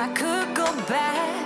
I could go back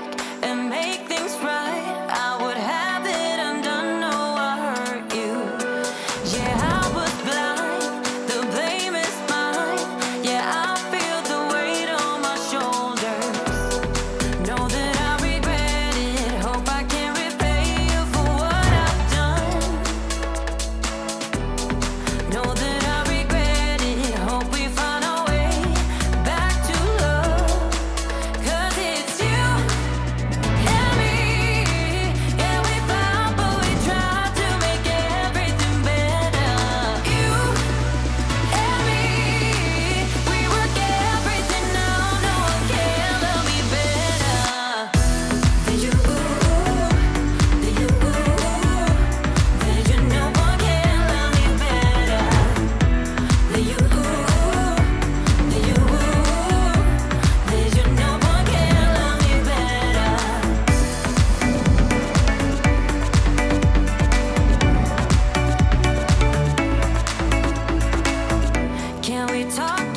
we talk